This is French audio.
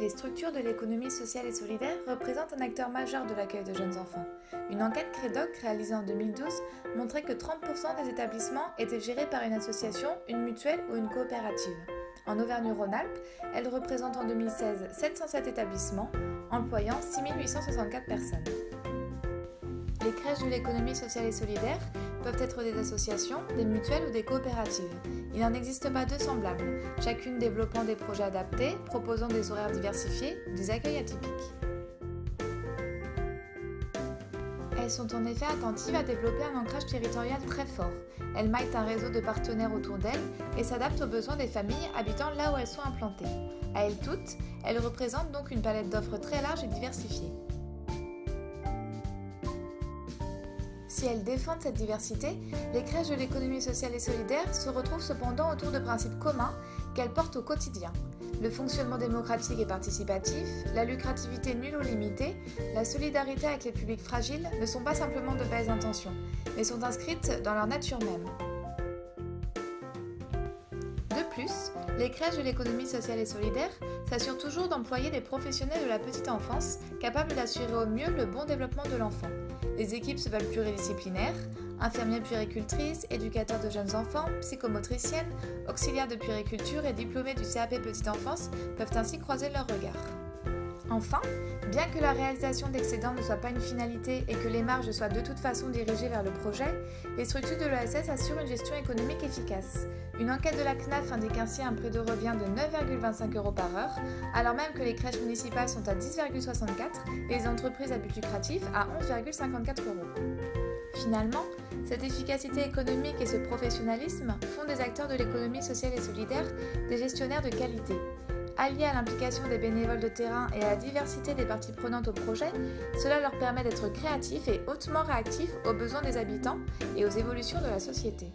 Les structures de l'économie sociale et solidaire représentent un acteur majeur de l'accueil de jeunes enfants. Une enquête Crédoc réalisée en 2012 montrait que 30% des établissements étaient gérés par une association, une mutuelle ou une coopérative. En Auvergne-Rhône-Alpes, elle représente en 2016 707 établissements, employant 6864 personnes. Les crèches de l'économie sociale et solidaire peuvent être des associations, des mutuelles ou des coopératives. Il n'en existe pas deux semblables, chacune développant des projets adaptés, proposant des horaires diversifiés, des accueils atypiques. Elles sont en effet attentives à développer un ancrage territorial très fort. Elles maillent un réseau de partenaires autour d'elles et s'adaptent aux besoins des familles habitant là où elles sont implantées. À elles toutes, elles représentent donc une palette d'offres très large et diversifiée. Si elles défendent cette diversité, les crèches de l'économie sociale et solidaire se retrouvent cependant autour de principes communs qu'elles portent au quotidien. Le fonctionnement démocratique et participatif, la lucrativité nulle ou limitée, la solidarité avec les publics fragiles ne sont pas simplement de belles intentions, mais sont inscrites dans leur nature même. Les crèches de l'économie sociale et solidaire s'assurent toujours d'employer des professionnels de la petite enfance capables d'assurer au mieux le bon développement de l'enfant. Les équipes se veulent pluridisciplinaires, infirmières puéricultrices, éducateurs de jeunes enfants, psychomotriciennes, auxiliaires de puériculture et diplômés du CAP Petite Enfance peuvent ainsi croiser leurs regards. Enfin, bien que la réalisation d'excédents ne soit pas une finalité et que les marges soient de toute façon dirigées vers le projet, les structures de l'ESS assurent une gestion économique efficace. Une enquête de la CNAF indique ainsi un prix de revient de 9,25 euros par heure, alors même que les crèches municipales sont à 10,64 et les entreprises à but lucratif à 11,54 euros. Finalement, cette efficacité économique et ce professionnalisme font des acteurs de l'économie sociale et solidaire des gestionnaires de qualité. Alliés à l'implication des bénévoles de terrain et à la diversité des parties prenantes au projet, cela leur permet d'être créatifs et hautement réactifs aux besoins des habitants et aux évolutions de la société.